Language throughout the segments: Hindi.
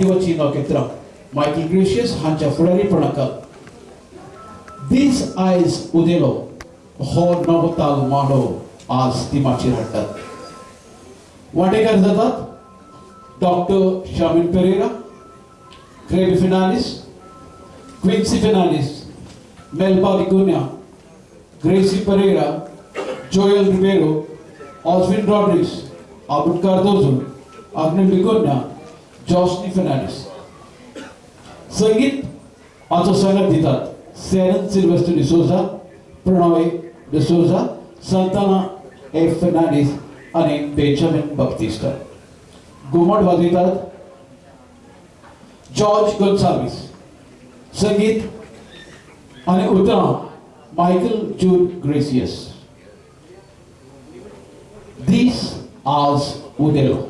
Mighty Gracious Hancha Furari Pranaka. These eyes Udelo, Hor Novotal Mano, as Timachir Hatta. Wategar Zadat, Dr. Shamin Pereira, Craig Finalis, Quincy Finalis, Melba Ligunia, Gracie Pereira, Joel Ribeiro, Oswin Rodriguez, Abud Cardozo, Agnes Ligunia, Joshny Fernandes. संगीत आजचो संगत दितात सेरन सिल्वेस्टर डिसोजा प्रणॉय डिसोजा सांताना ए फेर्नांडीस बेंजामिन बाप्तिस्टा घुमट वाजयतात जॉर्ज गोन्साल्विस संगीत उतरां Michael Jude Gracias These as Udelo.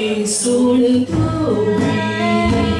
Soon to be.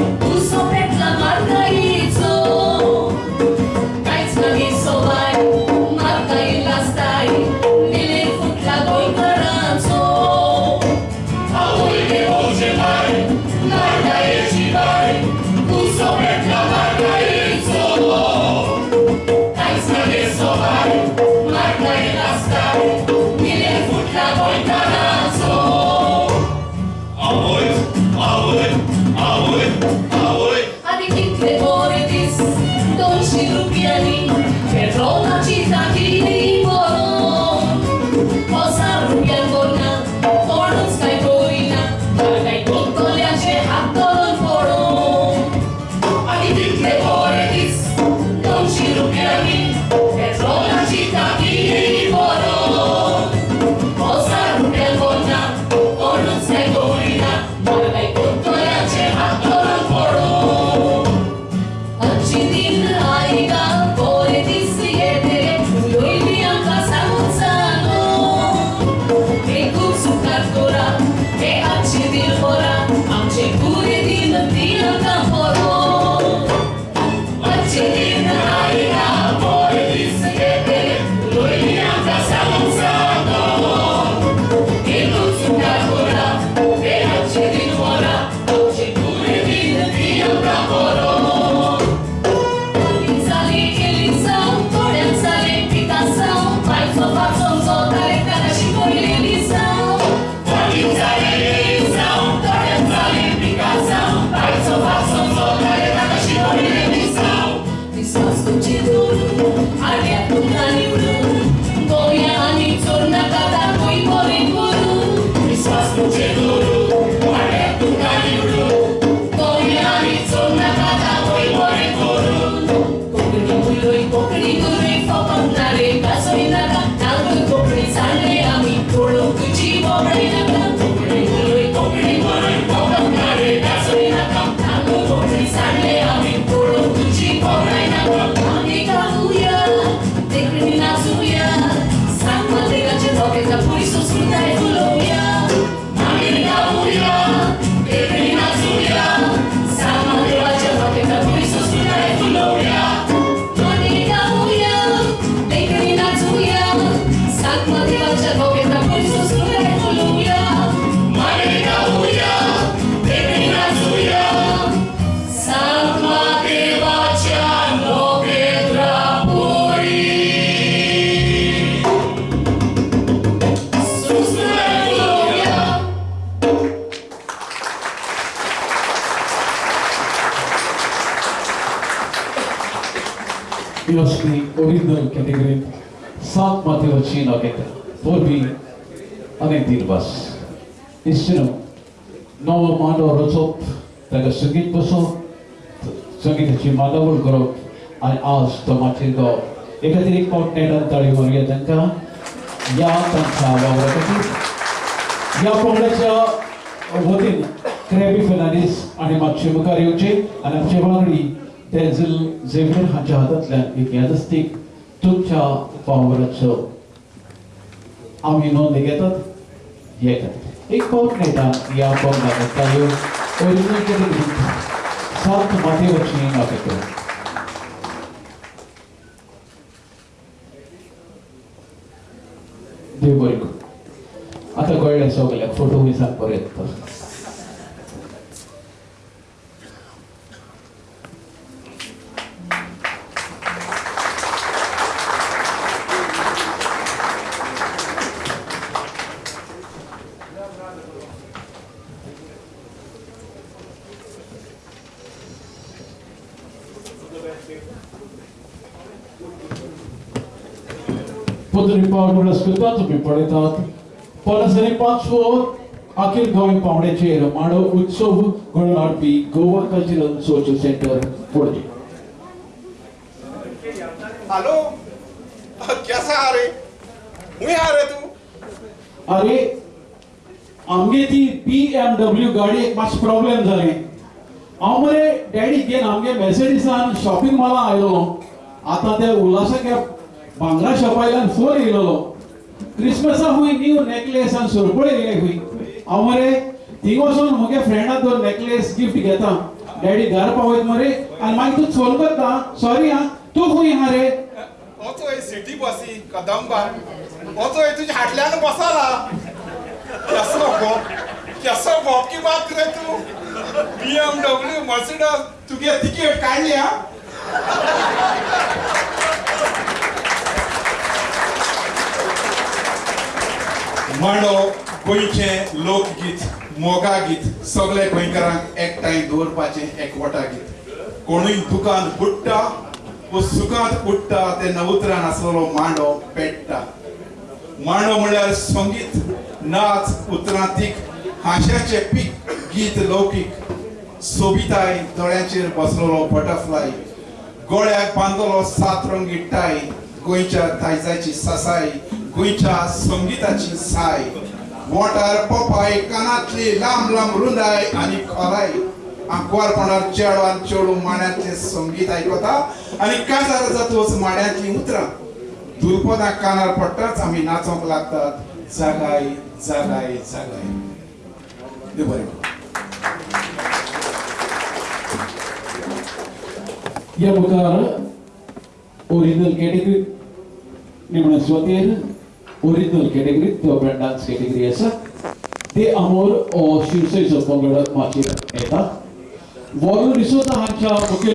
Yeah. He was the original category South Mathivachi Nagata, 4B, Anekdir Bas. Istinu, Nova Mando Rochop, Daga Sungit Boso, Sungitachi Madavul Guru, I asked the Matildo, Ekatiri Coordinator Tarimaria Tanka, Ya Tanka Vavakati, Ya Pongacha Votin, Krebi Fernandez, आणि मागचे मुखार येवचे आणि आमचे वांगडी तेझील झेवियर हांच्या हातांतल्यान एक यादस्तीक तुमच्या पावराचो आमी नोंद घेतात येतात एक पावट नेटा या पावला वतायो ओरिजिनल केले दिसता सात माती वचनी नापेतो देव बरें आता कळ्ळें सगळ्याक फ़ोटो मिसाक बरें येता Potem Paulo ascoltato mi पळयतात पणसरी पांचवो अखिल गोंय पावण्याचे रमाडो उत्सव घडोवन हाडपी Goa cultural social centre Panaji hello? कैसा आ रे हुई आ रे तू? अरे आमगे ती पी एम डब्ल्यू गाडी एक मातशें प्रॉब्लेम जालें हांव मरे डॅडी घेवन आमगे मॅसेडिसान शॉपिंग मॉला आयलो. आतां ते उल्हासा बांगडा शॉपायला सोर येलो क्रिसमसा हुई न्यू नेकलेस आणि सोरपळ येले हुई. हांव मरे थिंगोसून मुगे फ्रेंडा तो नेकलेस गिफ्ट घेता. डॅडी घर पावयत मरे. आणि मागीर तूं चोल करता. सॉरी हा. तूं खूंय हा रे वचोय सिटी बसी कदंबा. वचोय तुज्या हाटल्यान बसला. कसलो भोप कसो भोप की बात रे तूं? बी एम मर्सिडस तुगे तिकेट काडली हा. मांडो गोंयचें लोकगीत मोगा गीत सगळे गोंयकारांक एकठांय दवरपाचें एकवटा गीत कोणूय दुकान बुडटा व सुखांत उडटा ते नवुत्रान आसलेलो मांडो पेट्टा. मांडो म्हळ्यार संगीत नाच उतरांतीक हास्याचे पीक गीत लौकीक. सोबिताय दोळ्यांचेर बसलेलो बटरफ्लाय. गोळ्याक बांदलो सात रंगी टाय. गोंयच्या दायजाची ससाय गोंयच्या संगीताची साय वॉटर पोपाय कानातली लांब लांब रुंदाय आनी खोलाय आंकवारपणार चेडवान चेडू माड्यांतलें संगीत आयकता आनी काजार जातूच माड्यांतलीं उतरां दुलपदां कानार पडटाच आमी नाचोंक लागतात. जागाय जागाय जागाय देव बरें. या मुखार ओरिजिनल कॅटेगरी निमणे स्वतेर ओरिजिनल कैटेगरी तो ब्रांड डांस कैटेगरी है सर ते अमोर शिवसेचो पंगड माचयेर येता वॉरू डिसोजा हांच्या मुखेल